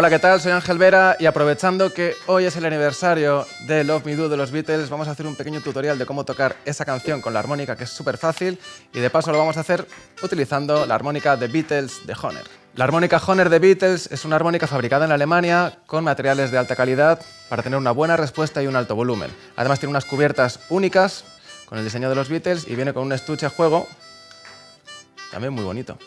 Hola, ¿qué tal? Soy Ángel Vera y aprovechando que hoy es el aniversario de Love Me Do de los Beatles, vamos a hacer un pequeño tutorial de cómo tocar esa canción con la armónica que es súper fácil y de paso lo vamos a hacer utilizando la armónica de Beatles de Honer. La armónica Honer de Beatles es una armónica fabricada en Alemania con materiales de alta calidad para tener una buena respuesta y un alto volumen. Además tiene unas cubiertas únicas con el diseño de los Beatles y viene con un estuche a juego también muy bonito.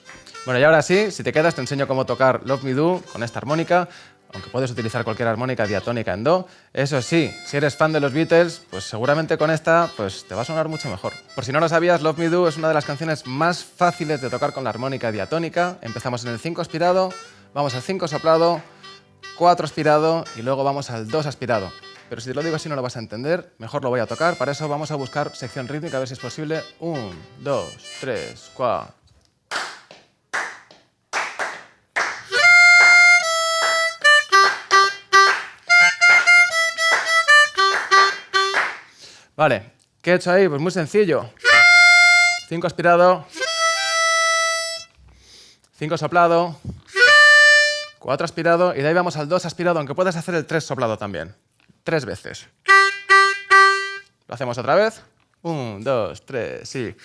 Bueno, y ahora sí, si te quedas te enseño cómo tocar Love Me Do con esta armónica, aunque puedes utilizar cualquier armónica diatónica en Do. Eso sí, si eres fan de los Beatles, pues seguramente con esta pues te va a sonar mucho mejor. Por si no lo sabías, Love Me Do es una de las canciones más fáciles de tocar con la armónica diatónica. Empezamos en el 5 aspirado, vamos al 5 soplado, 4 aspirado y luego vamos al 2 aspirado. Pero si te lo digo así no lo vas a entender, mejor lo voy a tocar. Para eso vamos a buscar sección rítmica, a ver si es posible. 1, 2, 3, 4... Vale, ¿qué he hecho ahí? Pues muy sencillo. 5 aspirado, 5 soplado, 4 aspirado y de ahí vamos al 2 aspirado, aunque puedas hacer el 3 soplado también. Tres veces. Lo hacemos otra vez. 1, 2, 3, sí.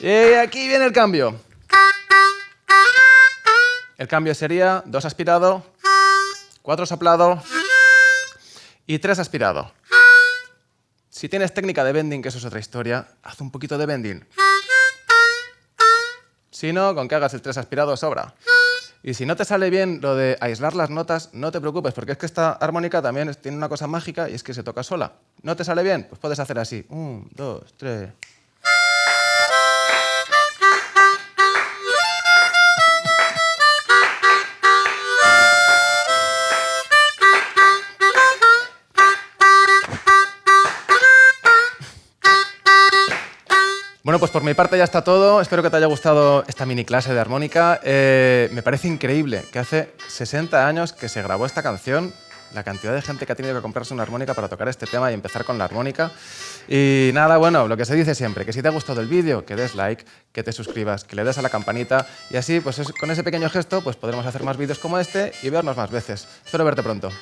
Y aquí viene el cambio. El cambio sería 2 aspirado, 4 soplado y 3 aspirado. Si tienes técnica de bending, que eso es otra historia, haz un poquito de bending. Si no, con que hagas el 3 aspirado sobra. Y si no te sale bien lo de aislar las notas, no te preocupes, porque es que esta armónica también tiene una cosa mágica y es que se toca sola. ¿No te sale bien? Pues puedes hacer así. 1, 2, 3... Bueno, pues por mi parte ya está todo. Espero que te haya gustado esta mini clase de armónica. Eh, me parece increíble que hace 60 años que se grabó esta canción, la cantidad de gente que ha tenido que comprarse una armónica para tocar este tema y empezar con la armónica. Y nada, bueno, lo que se dice siempre, que si te ha gustado el vídeo, que des like, que te suscribas, que le des a la campanita y así, pues con ese pequeño gesto, pues podremos hacer más vídeos como este y vernos más veces. Espero verte pronto.